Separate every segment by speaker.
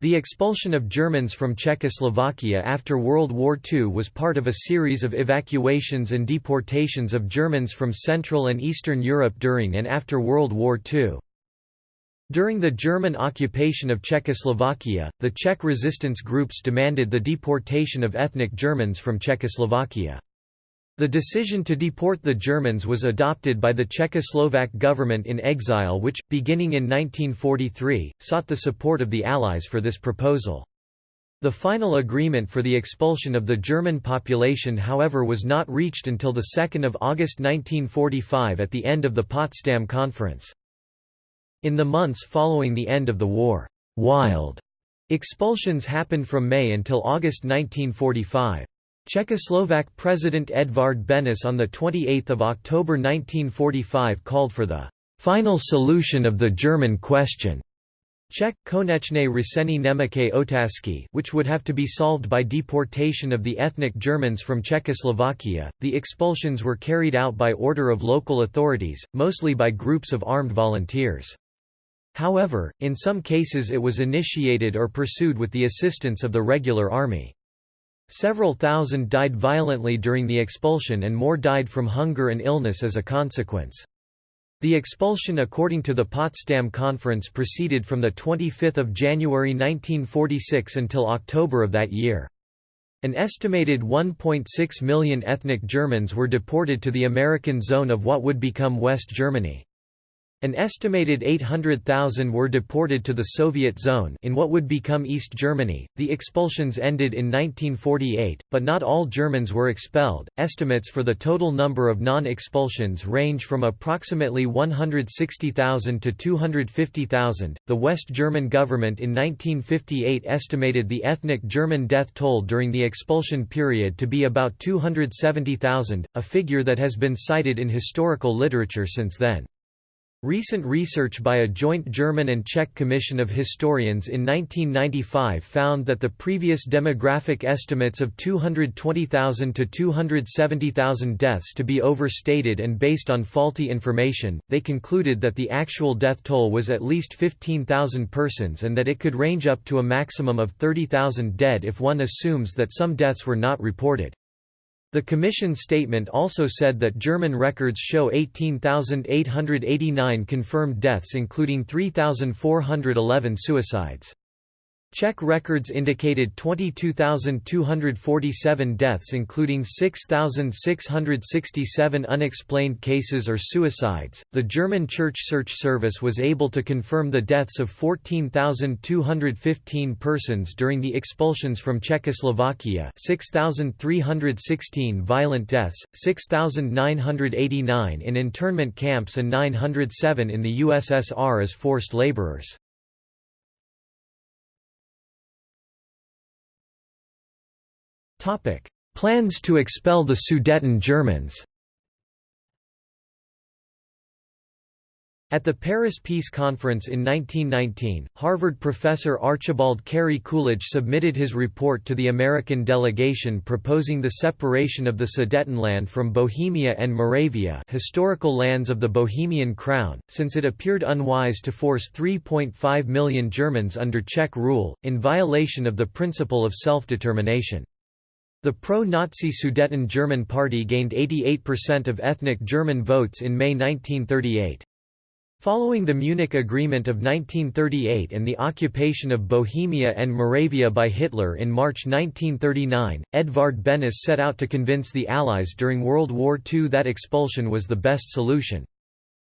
Speaker 1: The expulsion of Germans from Czechoslovakia after World War II was part of a series of evacuations and deportations of Germans from Central and Eastern Europe during and after World War II. During the German occupation of Czechoslovakia, the Czech resistance groups demanded the deportation of ethnic Germans from Czechoslovakia. The decision to deport the Germans was adopted by the Czechoslovak government in exile which, beginning in 1943, sought the support of the Allies for this proposal. The final agreement for the expulsion of the German population however was not reached until 2 August 1945 at the end of the Potsdam Conference. In the months following the end of the war, wild expulsions happened from May until August 1945. Czechoslovak President Edvard Benes on 28 October 1945 called for the «final solution of the German question» Czech, konečné řešení Německé otázky, which would have to be solved by deportation of the ethnic Germans from Czechoslovakia. The expulsions were carried out by order of local authorities, mostly by groups of armed volunteers. However, in some cases it was initiated or pursued with the assistance of the regular army. Several thousand died violently during the expulsion and more died from hunger and illness as a consequence. The expulsion according to the Potsdam Conference proceeded from 25 January 1946 until October of that year. An estimated 1.6 million ethnic Germans were deported to the American zone of what would become West Germany. An estimated 800,000 were deported to the Soviet zone in what would become East Germany. The expulsions ended in 1948, but not all Germans were expelled. Estimates for the total number of non-expulsions range from approximately 160,000 to 250,000. The West German government in 1958 estimated the ethnic German death toll during the expulsion period to be about 270,000, a figure that has been cited in historical literature since then. Recent research by a joint German and Czech commission of historians in 1995 found that the previous demographic estimates of 220,000 to 270,000 deaths to be overstated and based on faulty information. They concluded that the actual death toll was at least 15,000 persons and that it could range up to a maximum of 30,000 dead if one assumes that some deaths were not reported. The Commission statement also said that German records show 18,889 confirmed deaths including 3,411 suicides. Czech records indicated 22,247 deaths including 6,667 unexplained cases or suicides. The German Church Search Service was able to confirm the deaths of 14,215 persons during the expulsions from Czechoslovakia, 6,316 violent deaths, 6,989 in internment camps and 907 in the USSR as forced laborers. Plans to expel the Sudeten Germans At the Paris Peace Conference in 1919, Harvard professor Archibald Cary Coolidge submitted his report to the American delegation proposing the separation of the Sudetenland from Bohemia and Moravia historical lands of the Bohemian Crown, since it appeared unwise to force 3.5 million Germans under Czech rule, in violation of the principle of self-determination. The pro-Nazi Sudeten German Party gained 88% of ethnic German votes in May 1938. Following the Munich Agreement of 1938 and the occupation of Bohemia and Moravia by Hitler in March 1939, Edvard Benes set out to convince the Allies during World War II that expulsion was the best solution.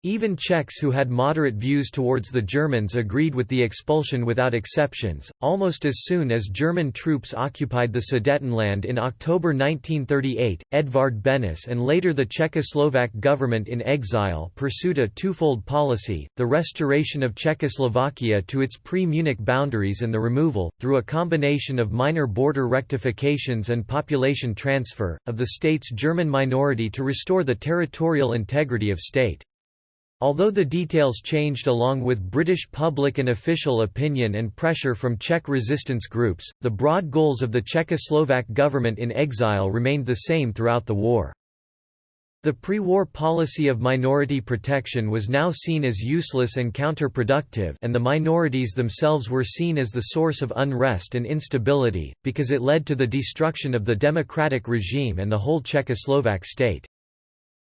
Speaker 1: Even Czechs who had moderate views towards the Germans agreed with the expulsion without exceptions. Almost as soon as German troops occupied the Sudetenland in October 1938, Edvard Benes and later the Czechoslovak government in exile pursued a twofold policy the restoration of Czechoslovakia to its pre Munich boundaries and the removal, through a combination of minor border rectifications and population transfer, of the state's German minority to restore the territorial integrity of state. Although the details changed along with British public and official opinion and pressure from Czech resistance groups, the broad goals of the Czechoslovak government in exile remained the same throughout the war. The pre-war policy of minority protection was now seen as useless and counterproductive and the minorities themselves were seen as the source of unrest and instability, because it led to the destruction of the democratic regime and the whole Czechoslovak state.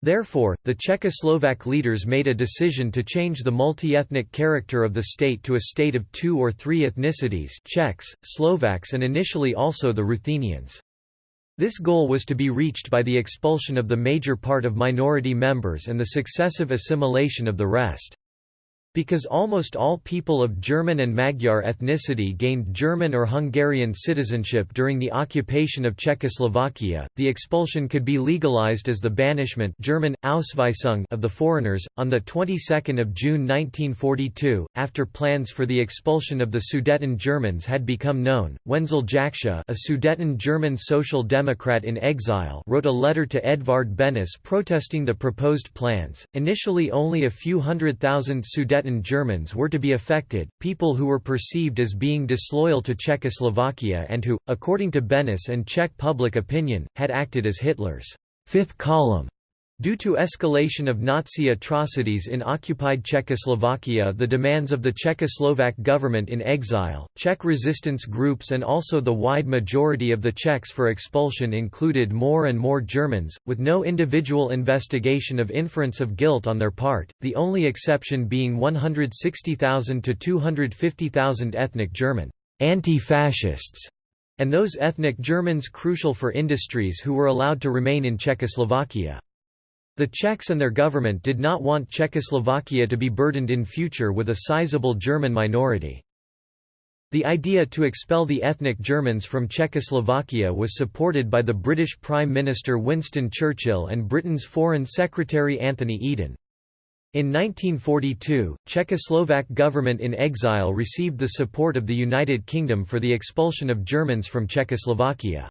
Speaker 1: Therefore, the Czechoslovak leaders made a decision to change the multi-ethnic character of the state to a state of two or three ethnicities Czechs, Slovaks and initially also the Ruthenians. This goal was to be reached by the expulsion of the major part of minority members and the successive assimilation of the rest. Because almost all people of German and Magyar ethnicity gained German or Hungarian citizenship during the occupation of Czechoslovakia, the expulsion could be legalized as the banishment German, Ausweisung of the foreigners. On the 22nd of June 1942, after plans for the expulsion of the Sudeten Germans had become known, Wenzel Jakscha a Sudeten German social democrat in exile wrote a letter to Edvard Benes protesting the proposed plans. Initially only a few hundred thousand Sudeten Sudeten Germans were to be affected, people who were perceived as being disloyal to Czechoslovakia and who, according to Benes and Czech public opinion, had acted as Hitler's fifth column Due to escalation of Nazi atrocities in occupied Czechoslovakia the demands of the Czechoslovak government in exile, Czech resistance groups and also the wide majority of the Czechs for expulsion included more and more Germans, with no individual investigation of inference of guilt on their part, the only exception being 160,000 to 250,000 ethnic German anti-fascists and those ethnic Germans crucial for industries who were allowed to remain in Czechoslovakia. The Czechs and their government did not want Czechoslovakia to be burdened in future with a sizable German minority. The idea to expel the ethnic Germans from Czechoslovakia was supported by the British Prime Minister Winston Churchill and Britain's Foreign Secretary Anthony Eden. In 1942, Czechoslovak government in exile received the support of the United Kingdom for the expulsion of Germans from Czechoslovakia.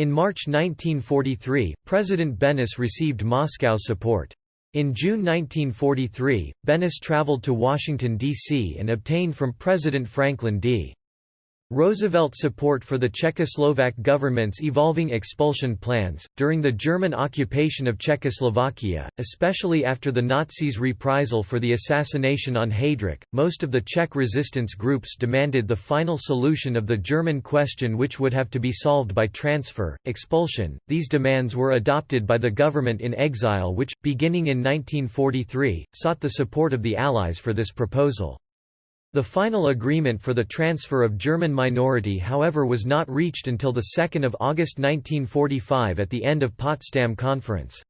Speaker 1: In March 1943, President Benes received Moscow support. In June 1943, Benes traveled to Washington, D.C. and obtained from President Franklin D. Roosevelt support for the Czechoslovak government's evolving expulsion plans. During the German occupation of Czechoslovakia, especially after the Nazis' reprisal for the assassination on Heydrich, most of the Czech resistance groups demanded the final solution of the German question, which would have to be solved by transfer, expulsion. These demands were adopted by the government in exile, which, beginning in 1943, sought the support of the Allies for this proposal. The final agreement for the transfer of German minority however was not reached until 2 August 1945 at the end of Potsdam Conference.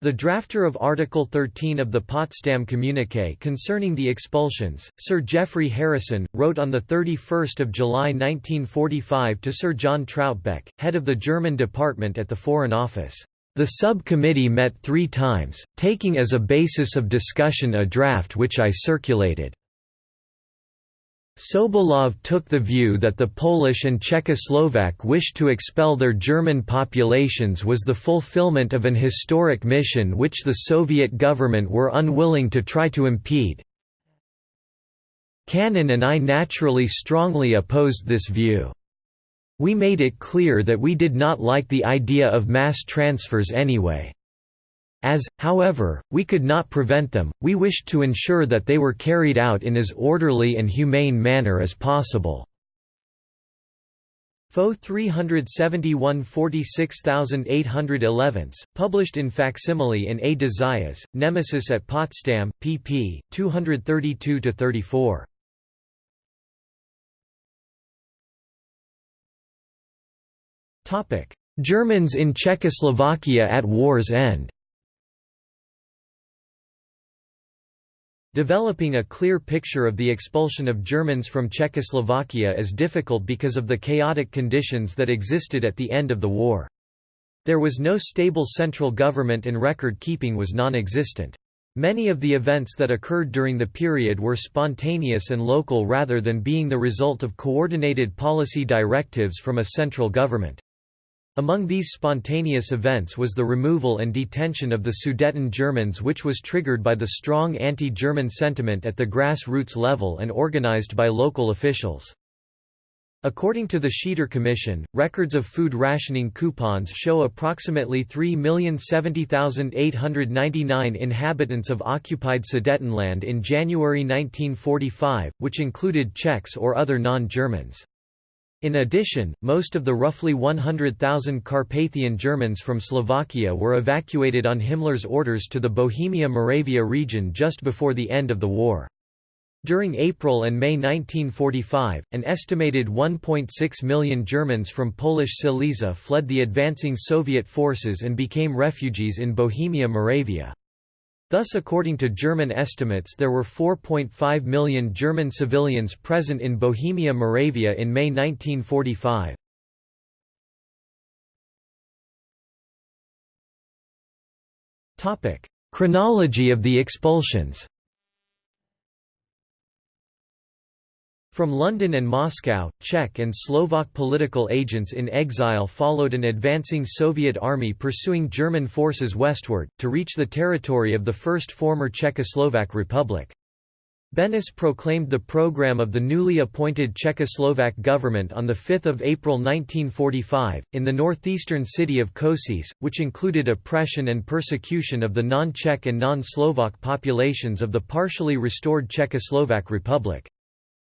Speaker 1: The drafter of Article 13 of the Potsdam Communiqué concerning the expulsions, Sir Geoffrey Harrison, wrote on 31 July 1945 to Sir John Troutbeck, head of the German department at the Foreign Office. The subcommittee met three times, taking as a basis of discussion a draft which I circulated. Sobolev took the view that the Polish and Czechoslovak wish to expel their German populations was the fulfillment of an historic mission which the Soviet government were unwilling to try to impede. Cannon and I naturally strongly opposed this view. We made it clear that we did not like the idea of mass transfers anyway. As, however, we could not prevent them, we wished to ensure that they were carried out in as orderly and humane manner as possible. Fo 371 46811, published in facsimile in A. de Zayas, Nemesis at Potsdam, pp. 232–34. Germans in Czechoslovakia at war's end Developing a clear picture of the expulsion of Germans from Czechoslovakia is difficult because of the chaotic conditions that existed at the end of the war. There was no stable central government and record-keeping was non-existent. Many of the events that occurred during the period were spontaneous and local rather than being the result of coordinated policy directives from a central government. Among these spontaneous events was the removal and detention of the Sudeten Germans which was triggered by the strong anti-German sentiment at the grassroots level and organized by local officials. According to the Schieder Commission, records of food rationing coupons show approximately 3,070,899 inhabitants of occupied Sudetenland in January 1945, which included Czechs or other non-Germans. In addition, most of the roughly 100,000 Carpathian Germans from Slovakia were evacuated on Himmler's orders to the Bohemia-Moravia region just before the end of the war. During April and May 1945, an estimated 1.6 million Germans from Polish Silesia fled the advancing Soviet forces and became refugees in Bohemia-Moravia. Thus according to German estimates there were 4.5 million German civilians present in Bohemia-Moravia in May 1945. Chronology of the expulsions From London and Moscow, Czech and Slovak political agents in exile followed an advancing Soviet army pursuing German forces westward, to reach the territory of the first former Czechoslovak Republic. Beneš proclaimed the program of the newly appointed Czechoslovak government on 5 April 1945, in the northeastern city of Košice, which included oppression and persecution of the non-Czech and non-Slovak populations of the partially restored Czechoslovak Republic.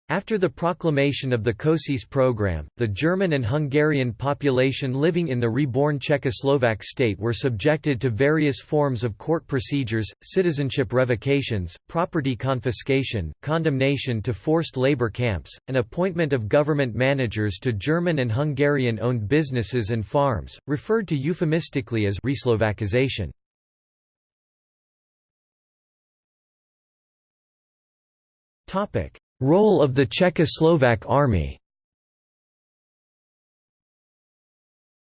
Speaker 1: After the proclamation of the Košice program, the German and Hungarian population living in the reborn Czechoslovak state were subjected to various forms of court procedures, citizenship revocations, property confiscation, condemnation to forced labor camps, and appointment of government managers to German and Hungarian-owned businesses and farms, referred to euphemistically as reslovakization. Topic: Role of the Czechoslovak Army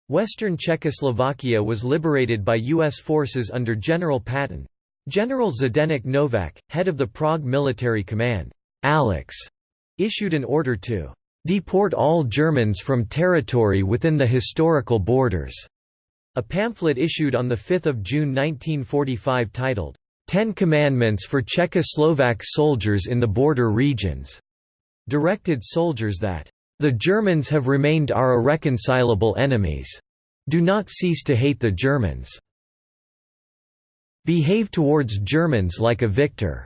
Speaker 1: Western Czechoslovakia was liberated by U.S. forces under General Patton. General Zdeněk Novak, head of the Prague Military Command, Alex, issued an order to "...deport all Germans from territory within the historical borders." A pamphlet issued on 5 June 1945 titled, Ten Commandments for Czechoslovak Soldiers in the Border Regions, directed soldiers that, The Germans have remained our irreconcilable enemies. Do not cease to hate the Germans. Behave towards Germans like a victor.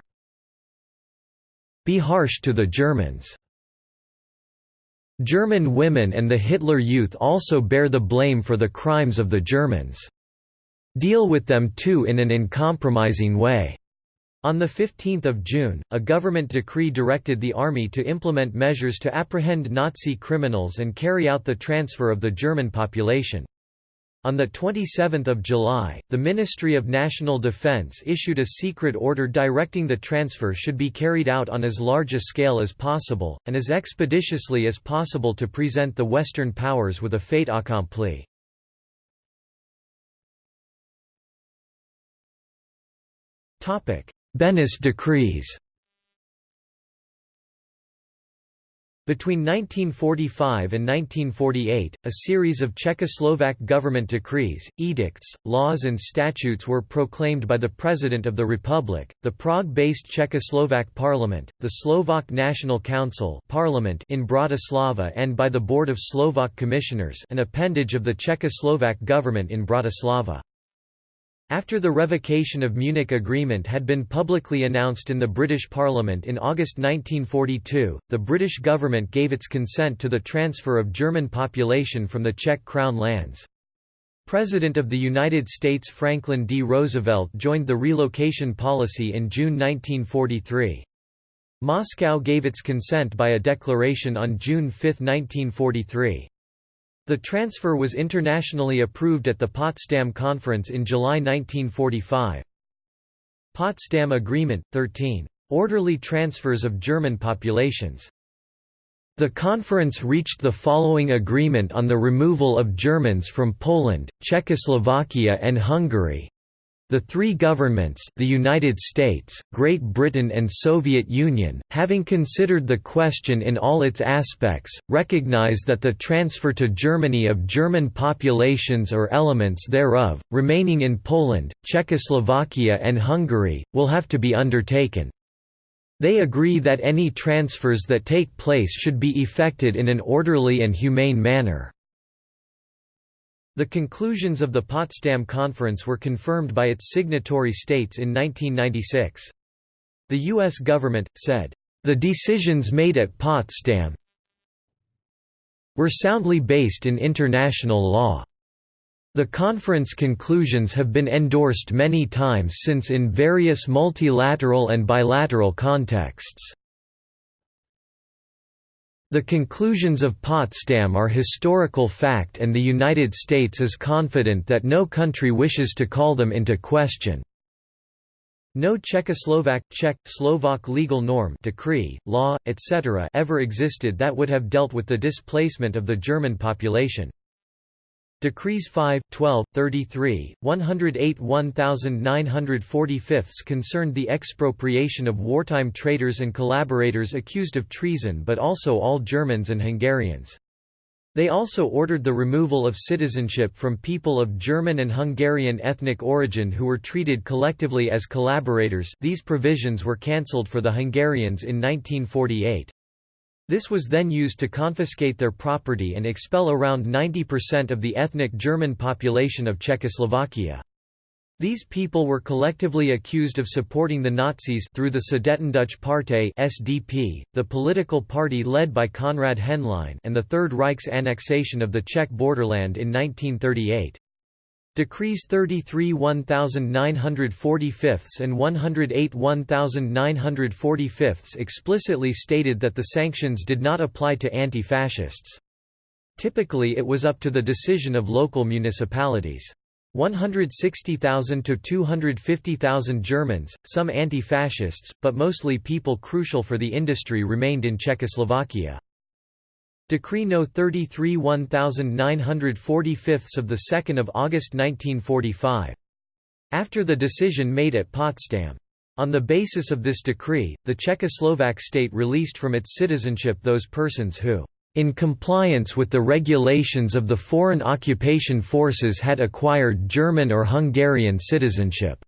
Speaker 1: Be harsh to the Germans. German women and the Hitler Youth also bear the blame for the crimes of the Germans. Deal with them too in an uncompromising way. On 15 June, a government decree directed the army to implement measures to apprehend Nazi criminals and carry out the transfer of the German population. On 27 July, the Ministry of National Defense issued a secret order directing the transfer should be carried out on as large a scale as possible, and as expeditiously as possible to present the Western powers with a fait accompli. Beneš decrees Between 1945 and 1948, a series of Czechoslovak government decrees, edicts, laws and statutes were proclaimed by the President of the Republic, the Prague-based Czechoslovak Parliament, the Slovak National Council Parliament in Bratislava and by the Board of Slovak Commissioners an appendage of the Czechoslovak government in Bratislava. After the revocation of Munich Agreement had been publicly announced in the British Parliament in August 1942, the British government gave its consent to the transfer of German population from the Czech Crown lands. President of the United States Franklin D. Roosevelt joined the relocation policy in June 1943. Moscow gave its consent by a declaration on June 5, 1943. The transfer was internationally approved at the Potsdam Conference in July 1945. Potsdam Agreement, 13. Orderly transfers of German populations. The conference reached the following agreement on the removal of Germans from Poland, Czechoslovakia and Hungary, the three governments the United States, Great Britain and Soviet Union, having considered the question in all its aspects, recognize that the transfer to Germany of German populations or elements thereof, remaining in Poland, Czechoslovakia and Hungary, will have to be undertaken. They agree that any transfers that take place should be effected in an orderly and humane manner." The conclusions of the Potsdam Conference were confirmed by its signatory states in 1996. The U.S. government, said, "...the decisions made at Potsdam were soundly based in international law." The conference conclusions have been endorsed many times since in various multilateral and bilateral contexts. The conclusions of Potsdam are historical fact and the United States is confident that no country wishes to call them into question. No Czechoslovak, Czech, Slovak legal norm decree, law, etc. ever existed that would have dealt with the displacement of the German population. Decrees 5, 12, 33, 108 1945 concerned the expropriation of wartime traitors and collaborators accused of treason but also all Germans and Hungarians. They also ordered the removal of citizenship from people of German and Hungarian ethnic origin who were treated collectively as collaborators these provisions were cancelled for the Hungarians in 1948. This was then used to confiscate their property and expel around 90% of the ethnic German population of Czechoslovakia. These people were collectively accused of supporting the Nazis through the Sudetendeutsche Partei (SDP), the political party led by Konrad Henlein, and the Third Reich's annexation of the Czech borderland in 1938. Decrees 33 1945 and 108 1945 explicitly stated that the sanctions did not apply to anti-fascists. Typically it was up to the decision of local municipalities. 160,000 to 250,000 Germans, some anti-fascists, but mostly people crucial for the industry remained in Czechoslovakia. Decree No. 33 1945 of 2 August 1945. After the decision made at Potsdam. On the basis of this decree, the Czechoslovak state released from its citizenship those persons who, in compliance with the regulations of the foreign occupation forces had acquired German or Hungarian citizenship.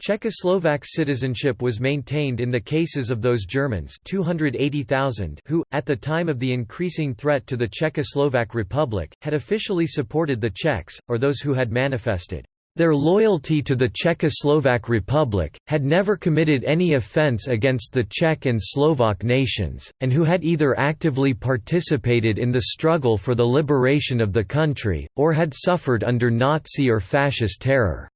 Speaker 1: Czechoslovak citizenship was maintained in the cases of those Germans 280,000 who, at the time of the increasing threat to the Czechoslovak Republic, had officially supported the Czechs, or those who had manifested their loyalty to the Czechoslovak Republic, had never committed any offence against the Czech and Slovak nations, and who had either actively participated in the struggle for the liberation of the country, or had suffered under Nazi or fascist terror.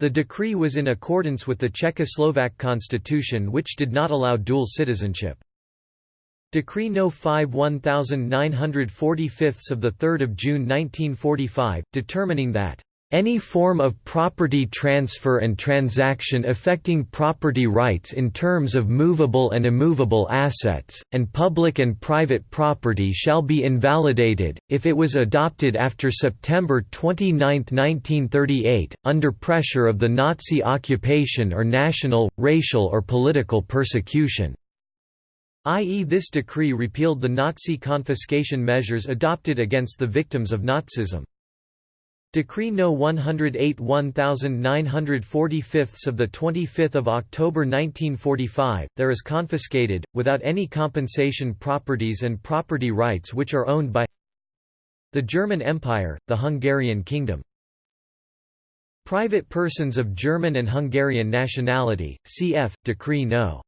Speaker 1: The decree was in accordance with the Czechoslovak constitution which did not allow dual citizenship. Decree No. 5 1945 of 3 June 1945, determining that any form of property transfer and transaction affecting property rights in terms of movable and immovable assets, and public and private property shall be invalidated, if it was adopted after September 29, 1938, under pressure of the Nazi occupation or national, racial or political persecution i.e. this decree repealed the Nazi confiscation measures adopted against the victims of Nazism. Decree No. 108 1945 of 25 October 1945, there is confiscated, without any compensation properties and property rights which are owned by the German Empire, the Hungarian Kingdom. Private persons of German and Hungarian nationality, cf. Decree No.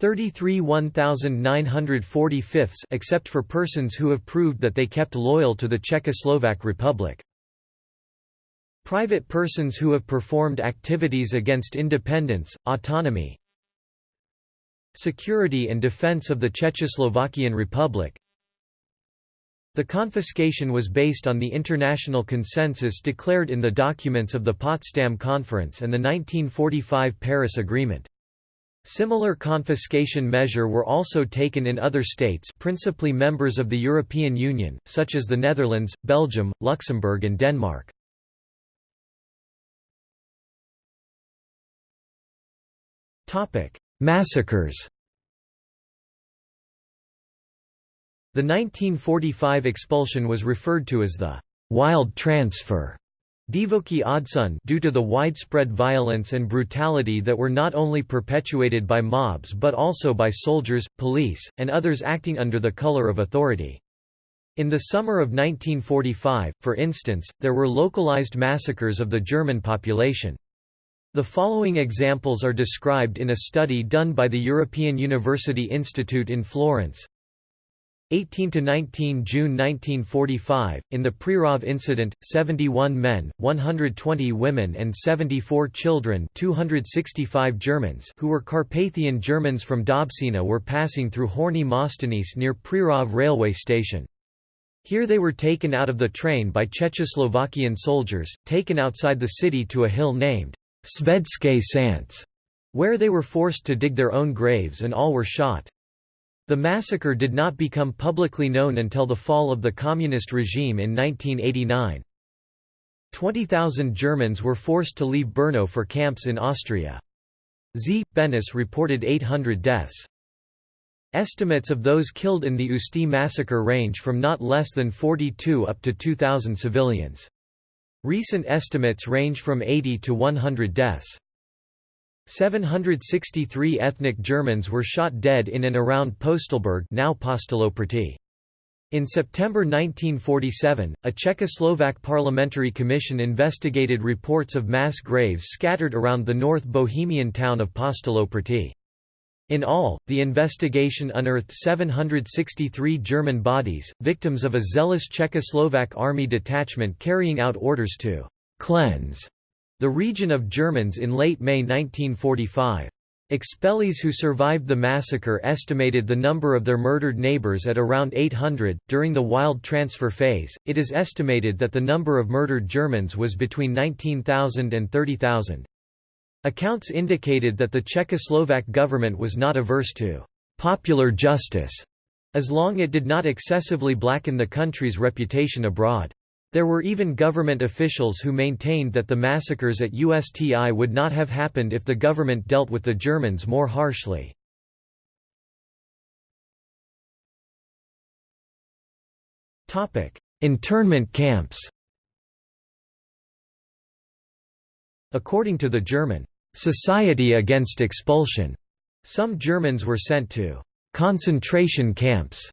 Speaker 1: 33 1945 except for persons who have proved that they kept loyal to the Czechoslovak Republic. Private persons who have performed activities against independence, autonomy, security and defense of the Czechoslovakian Republic. The confiscation was based on the international consensus declared in the documents of the Potsdam Conference and the 1945 Paris Agreement. Similar confiscation measure were also taken in other states principally members of the European Union, such as the Netherlands, Belgium, Luxembourg and Denmark. Massacres The 1945 expulsion was referred to as the «wild transfer» Divoki due to the widespread violence and brutality that were not only perpetuated by mobs but also by soldiers, police, and others acting under the color of authority. In the summer of 1945, for instance, there were localized massacres of the German population. The following examples are described in a study done by the European University Institute in Florence. 18 to 19 June 1945, in the Přerov incident, 71 men, 120 women and 74 children 265 Germans who were Carpathian Germans from Dobšina were passing through Horní Moštěnice near Přerov railway station. Here they were taken out of the train by Czechoslovakian soldiers, taken outside the city to a hill named Švédské šance, where they were forced to dig their own graves and all were shot. The massacre did not become publicly known until the fall of the communist regime in 1989. 20,000 Germans were forced to leave Brno for camps in Austria. Z. Beneš reported 800 deaths. Estimates of those killed in the Ústí massacre range from not less than 42 up to 2,000 civilians. Recent estimates range from 80 to 100 deaths. 763 ethnic Germans were shot dead in and around Postelberg now In September 1947, a Czechoslovak parliamentary commission investigated reports of mass graves scattered around the North Bohemian town of Postoloprty. In all, the investigation unearthed 763 German bodies, victims of a zealous Czechoslovak army detachment carrying out orders to «cleanse» the region of Germans in late May 1945. Expellees who survived the massacre estimated the number of their murdered neighbors at around 800. During the wild transfer phase, it is estimated that the number of murdered Germans was between 19,000 and 30,000. Accounts indicated that the Czechoslovak government was not averse to popular justice, as long as it did not excessively blacken the country's reputation abroad. There were even government officials who maintained that the massacres at USTI would not have happened if the government dealt with the Germans more harshly. Internment camps According to the German Society Against Expulsion, some Germans were sent to concentration camps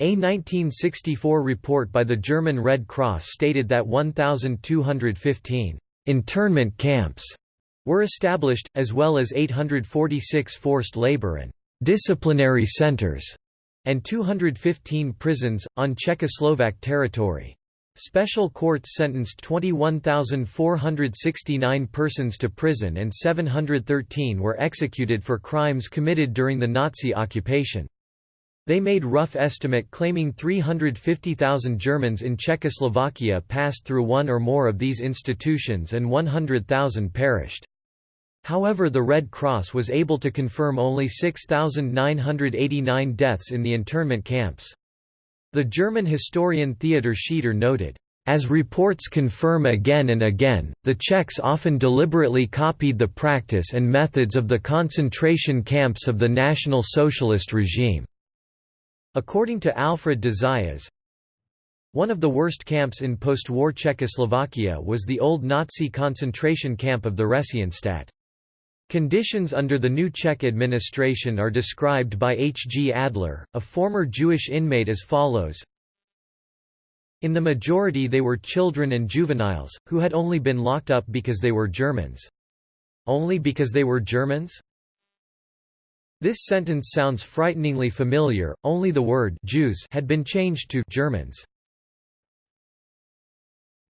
Speaker 1: a 1964 report by the German Red Cross stated that 1,215 internment camps were established, as well as 846 forced labor and disciplinary centers, and 215 prisons, on Czechoslovak territory. Special courts sentenced 21,469 persons to prison and 713 were executed for crimes committed during the Nazi occupation. They made rough estimate claiming 350,000 Germans in Czechoslovakia passed through one or more of these institutions and 100,000 perished. However the Red Cross was able to confirm only 6,989 deaths in the internment camps. The German historian Theodor Schieder noted, as reports confirm again and again, the Czechs often deliberately copied the practice and methods of the concentration camps of the National Socialist regime. According to Alfred de Zayas, one of the worst camps in post-war Czechoslovakia was the old Nazi concentration camp of Theresienstadt. Conditions under the new Czech administration are described by H. G. Adler, a former Jewish inmate as follows In the majority they were children and juveniles, who had only been locked up because they were Germans. Only because they were Germans? This sentence sounds frighteningly familiar, only the word Jews had been changed to Germans.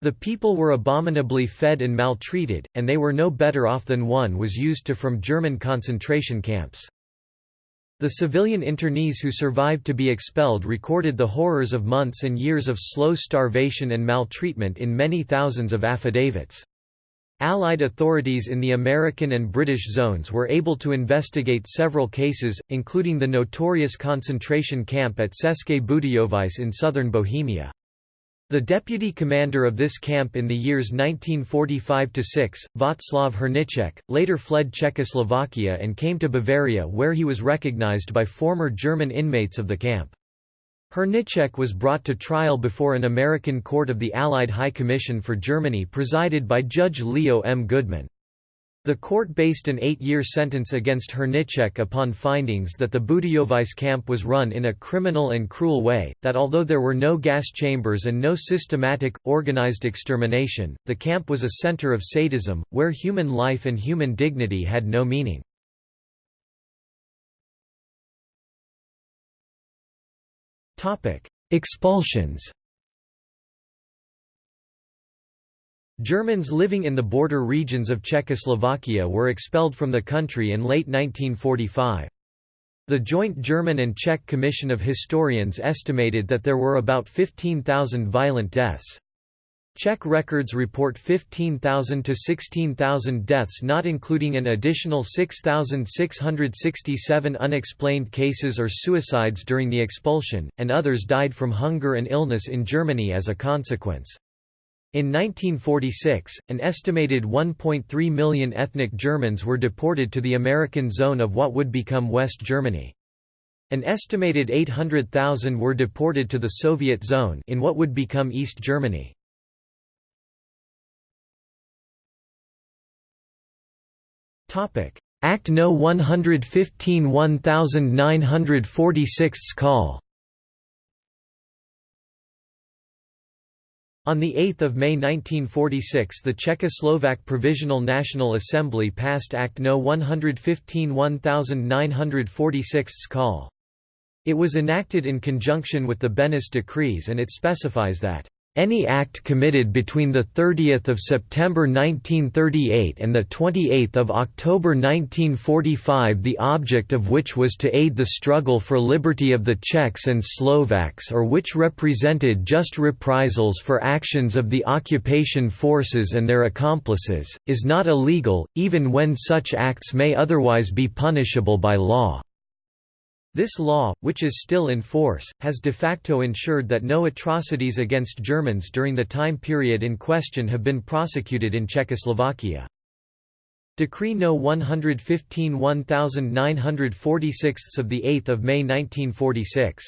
Speaker 1: The people were abominably fed and maltreated, and they were no better off than one was used to from German concentration camps. The civilian internees who survived to be expelled recorded the horrors of months and years of slow starvation and maltreatment in many thousands of affidavits. Allied authorities in the American and British zones were able to investigate several cases, including the notorious concentration camp at České Budějovice in southern Bohemia. The deputy commander of this camp in the years 1945–6, Václav Hrníček, later fled Czechoslovakia and came to Bavaria where he was recognized by former German inmates of the camp. Hrníček was brought to trial before an American court of the Allied High Commission for Germany presided by Judge Leo M. Goodman. The court based an eight-year sentence against Hrníček upon findings that the Budějovice camp was run in a criminal and cruel way, that although there were no gas chambers and no systematic, organized extermination, the camp was a center of sadism, where human life and human dignity had no meaning. Expulsions Germans living in the border regions of Czechoslovakia were expelled from the country in late 1945. The joint German and Czech Commission of Historians estimated that there were about 15,000 violent deaths. Czech records report 15,000 to 16,000 deaths not including an additional 6,667 unexplained cases or suicides during the expulsion, and others died from hunger and illness in Germany as a consequence. In 1946, an estimated 1.3 million ethnic Germans were deported to the American zone of what would become West Germany. An estimated 800,000 were deported to the Soviet zone in what would become East Germany. Act No 115 1946 call On 8 May 1946 the Czechoslovak Provisional National Assembly passed Act No 115 1946 call. It was enacted in conjunction with the Beneš decrees and it specifies that any act committed between 30 September 1938 and 28 October 1945 the object of which was to aid the struggle for liberty of the Czechs and Slovaks or which represented just reprisals for actions of the occupation forces and their accomplices, is not illegal, even when such acts may otherwise be punishable by law. This law, which is still in force, has de facto ensured that no atrocities against Germans during the time period in question have been prosecuted in Czechoslovakia. Decree No. 115 1946 of 8 May 1946.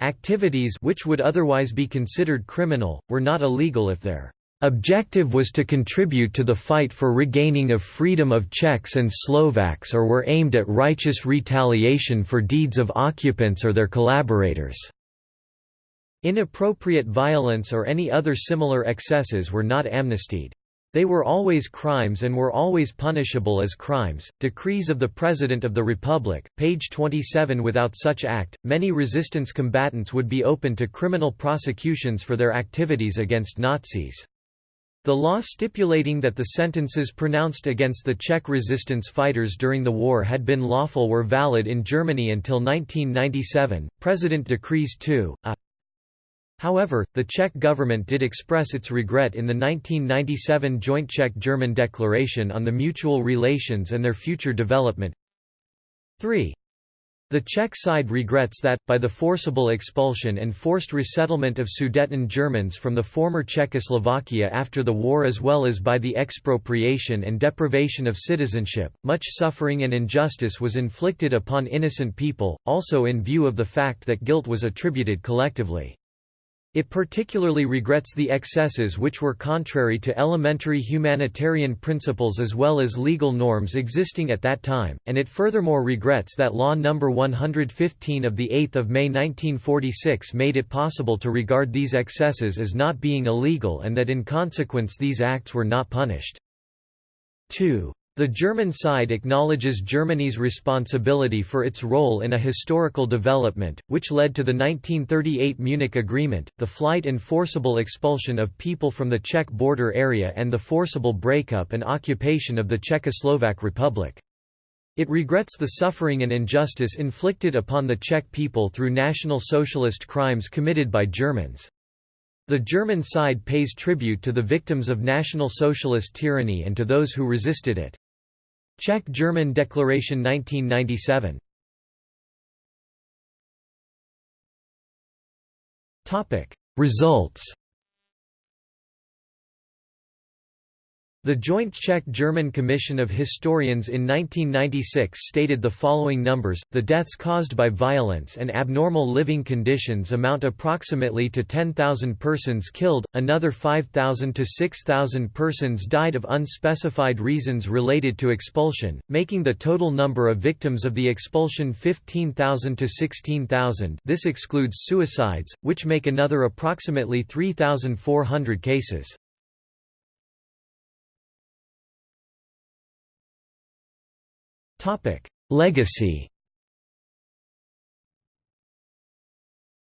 Speaker 1: Activities which would otherwise be considered criminal, were not illegal if their Objective was to contribute to the fight for regaining of freedom of Czechs and Slovaks or were aimed at righteous retaliation for deeds of occupants or their collaborators. Inappropriate violence or any other similar excesses were not amnestied. They were always crimes and were always punishable as crimes. Decrees of the President of the Republic, page 27 Without such act, many resistance combatants would be open to criminal prosecutions for their activities against Nazis. The law stipulating that the sentences pronounced against the Czech resistance fighters during the war had been lawful were valid in Germany until 1997, President Decrees 2, a. Uh. However, the Czech government did express its regret in the 1997 Joint Czech-German Declaration on the Mutual Relations and Their Future Development 3. The Czech side regrets that, by the forcible expulsion and forced resettlement of Sudeten Germans from the former Czechoslovakia after the war as well as by the expropriation and deprivation of citizenship, much suffering and injustice was inflicted upon innocent people, also in view of the fact that guilt was attributed collectively. It particularly regrets the excesses which were contrary to elementary humanitarian principles as well as legal norms existing at that time, and it furthermore regrets that Law No. 115 of 8 May 1946 made it possible to regard these excesses as not being illegal and that in consequence these acts were not punished. 2. The German side acknowledges Germany's responsibility for its role in a historical development, which led to the 1938 Munich Agreement, the flight and forcible expulsion of people from the Czech border area and the forcible breakup and occupation of the Czechoslovak Republic. It regrets the suffering and injustice inflicted upon the Czech people through National Socialist crimes committed by Germans. The German side pays tribute to the victims of National Socialist tyranny and to those who resisted it. Czech-German Declaration 1997 Results The Joint Czech-German Commission of Historians in 1996 stated the following numbers, the deaths caused by violence and abnormal living conditions amount approximately to 10,000 persons killed, another 5,000 to 6,000 persons died of unspecified reasons related to expulsion, making the total number of victims of the expulsion 15,000 to 16,000 this excludes suicides, which make another approximately 3,400 cases. Topic: Legacy.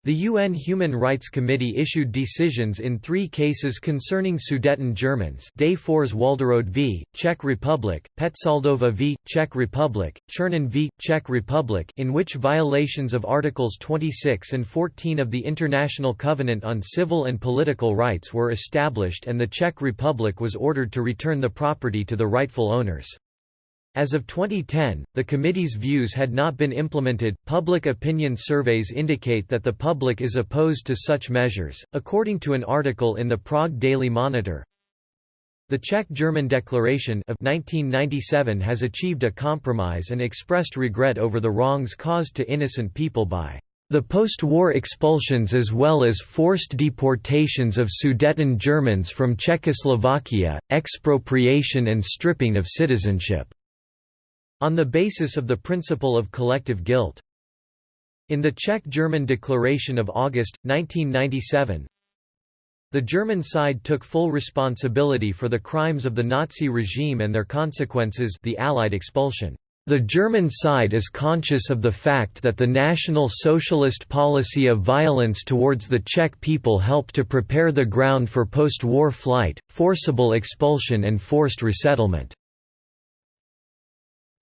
Speaker 1: The UN Human Rights Committee issued decisions in three cases concerning Sudeten Germans Des Fours Walderode v. Czech Republic, Petzoldova v. Czech Republic, Czernin v. Czech Republic in which violations of Articles 26 and 14 of the International Covenant on Civil and Political Rights were established and the Czech Republic was ordered to return the property to the rightful owners. As of 2010, the committee's views had not been implemented. Public opinion surveys indicate that the public is opposed to such measures, according to an article in the Prague Daily Monitor. The Czech-German Declaration of 1997 has achieved a compromise and expressed regret over the wrongs caused to innocent people by the post-war expulsions as well as forced deportations of Sudeten Germans from Czechoslovakia, expropriation and stripping of citizenship on the basis of the principle of collective guilt. In the Czech-German Declaration of August, 1997, the German side took full responsibility for the crimes of the Nazi regime and their consequences the Allied expulsion. The German side is conscious of the fact that the National Socialist policy of violence towards the Czech people helped to prepare the ground for post-war flight, forcible expulsion and forced resettlement.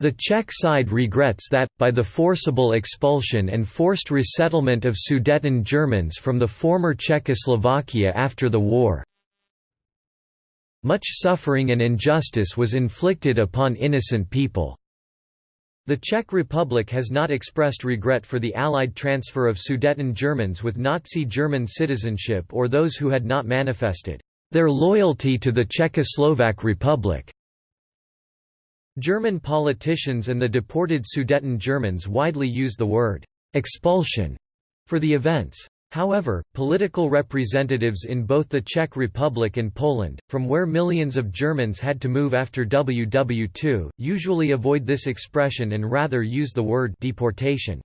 Speaker 1: The Czech side regrets that, by the forcible expulsion and forced resettlement of Sudeten Germans from the former Czechoslovakia after the war, much suffering and injustice was inflicted upon innocent people. The Czech Republic has not expressed regret for the Allied transfer of Sudeten Germans with Nazi German citizenship or those who had not manifested their loyalty to the Czechoslovak Republic. German politicians and the deported Sudeten Germans widely use the word «expulsion» for the events. However, political representatives in both the Czech Republic and Poland, from where millions of Germans had to move after WW2, usually avoid this expression and rather use the word deportation.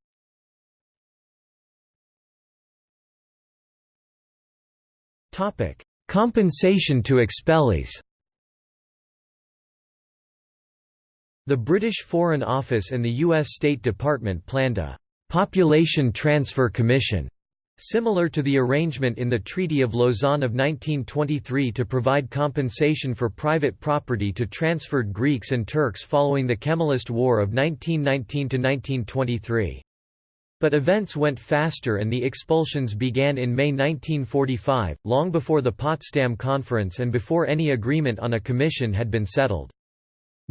Speaker 1: Compensation to expellees The British Foreign Office and the U.S. State Department planned a «population transfer commission» similar to the arrangement in the Treaty of Lausanne of 1923 to provide compensation for private property to transferred Greeks and Turks following the Kemalist War of 1919–1923. But events went faster and the expulsions began in May 1945, long before the Potsdam Conference and before any agreement on a commission had been settled.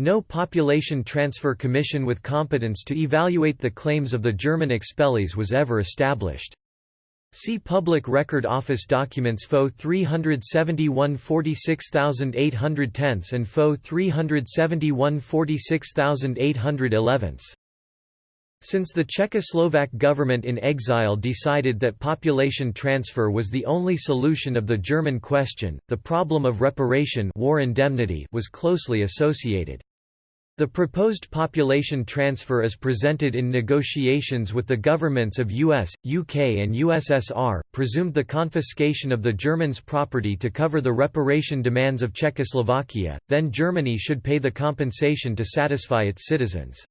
Speaker 1: No population transfer commission with competence to evaluate the claims of the German expellees was ever established. See Public Record Office documents FO 371 46810 and FO 371 46811. Since the Czechoslovak government in exile decided that population transfer was the only solution of the German question, the problem of reparation war indemnity was closely associated. The proposed population transfer is presented in negotiations with the governments of US, UK and USSR, presumed the confiscation of the Germans' property to cover the reparation demands of Czechoslovakia, then Germany should pay the compensation to satisfy its citizens.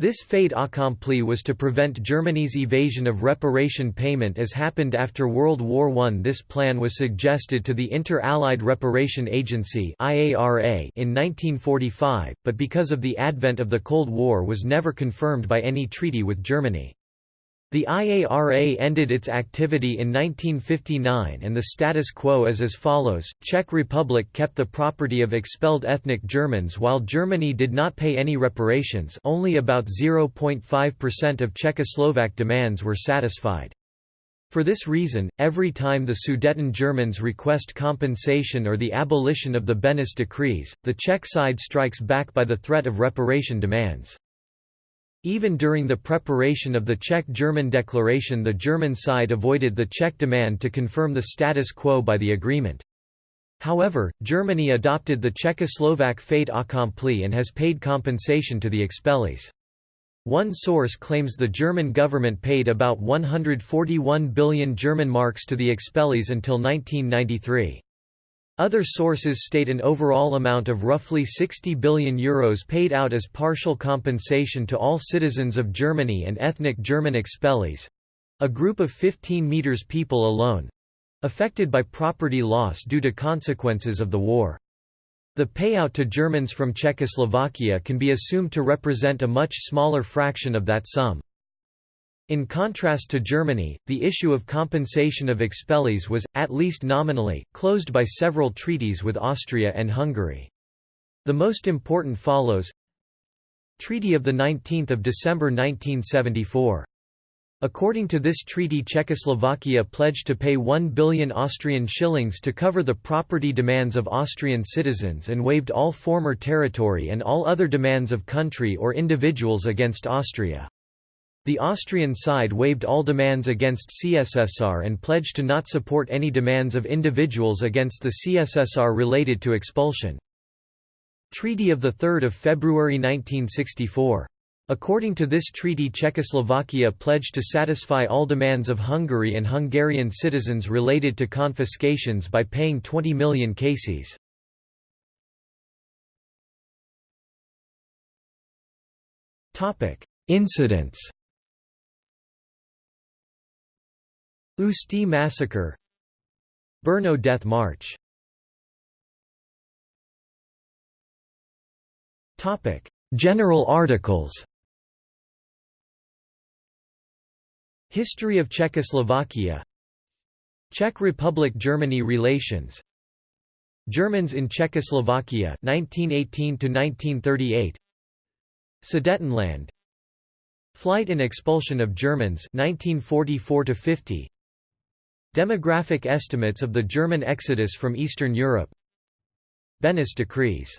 Speaker 1: This fait accompli was to prevent Germany's evasion of reparation payment as happened after World War I. This plan was suggested to the Inter-Allied Reparation Agency in 1945, but because of the advent of the Cold War was never confirmed by any treaty with Germany. The IARA ended its activity in 1959 and the status quo is as follows, Czech Republic kept the property of expelled ethnic Germans while Germany did not pay any reparations only about 0.5% of Czechoslovak demands were satisfied. For this reason, every time the Sudeten Germans request compensation or the abolition of the Beneš decrees, the Czech side strikes back by the threat of reparation demands. Even during the preparation of the Czech-German declaration the German side avoided the Czech demand to confirm the status quo by the agreement. However, Germany adopted the Czechoslovak fait accompli and has paid compensation to the expellees. One source claims the German government paid about 141 billion German marks to the expellees until 1993. Other sources state an overall amount of roughly 60 billion euros paid out as partial compensation to all citizens of Germany and ethnic German expellees—a group of 15 meters people alone—affected by property loss due to consequences of the war. The payout to Germans from Czechoslovakia can be assumed to represent a much smaller fraction of that sum. In contrast to Germany, the issue of compensation of expellees was, at least nominally, closed by several treaties with Austria and Hungary. The most important follows Treaty of 19 December 1974 According to this treaty Czechoslovakia pledged to pay 1 billion Austrian shillings to cover the property demands of Austrian citizens and waived all former territory and all other demands of country or individuals against Austria. The Austrian side waived all demands against CSSR and pledged to not support any demands of individuals against the CSSR related to expulsion. Treaty of 3 February 1964 According to this treaty Czechoslovakia pledged to satisfy all demands of Hungary and Hungarian citizens related to confiscations by paying 20 million cases. Incidents Ústí massacre. Brno death march. General articles. History of Czechoslovakia. Czech Republic–Germany relations. Germans in Czechoslovakia 1918 to 1938 Sudetenland. Flight and expulsion of Germans 1944 to 50 Demographic estimates of the German exodus from Eastern Europe. Beneš decrees